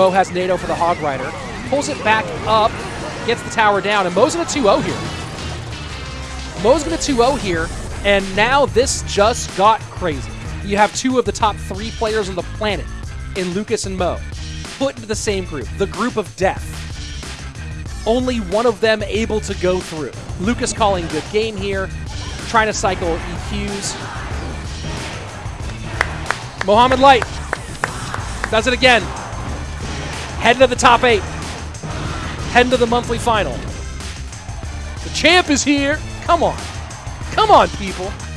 Mo has NATO oh for the Hog Rider. Pulls it back up, gets the tower down, and Mo's in a 2-0 here. Mo's going to 2-0 here, and now this just got crazy. You have two of the top three players on the planet in Lucas and Mo put into the same group, the group of death. Only one of them able to go through. Lucas calling good game here, trying to cycle EQs. Mohamed Light does it again. Heading to the top eight. Heading to the monthly final. The champ is here. Come on. Come on, people.